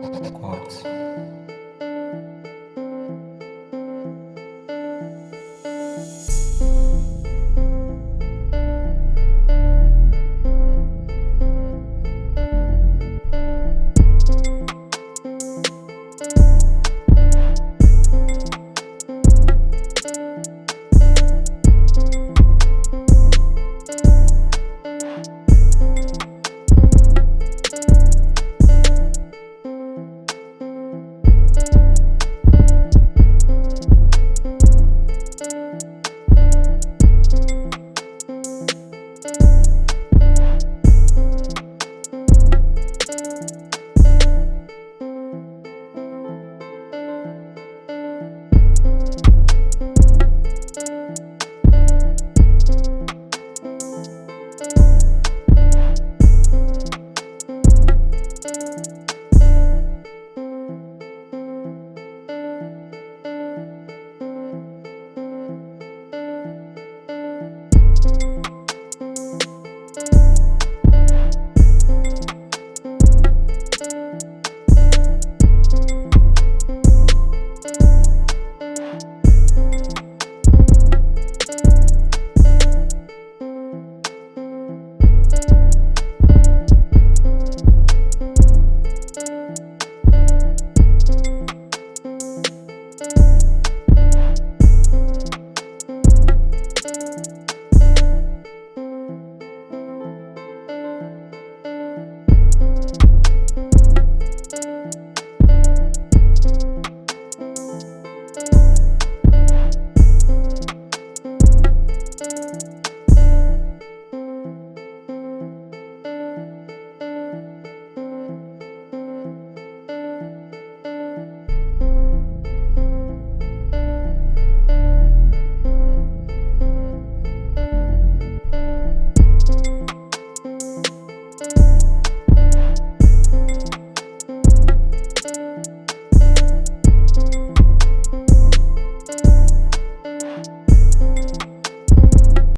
What.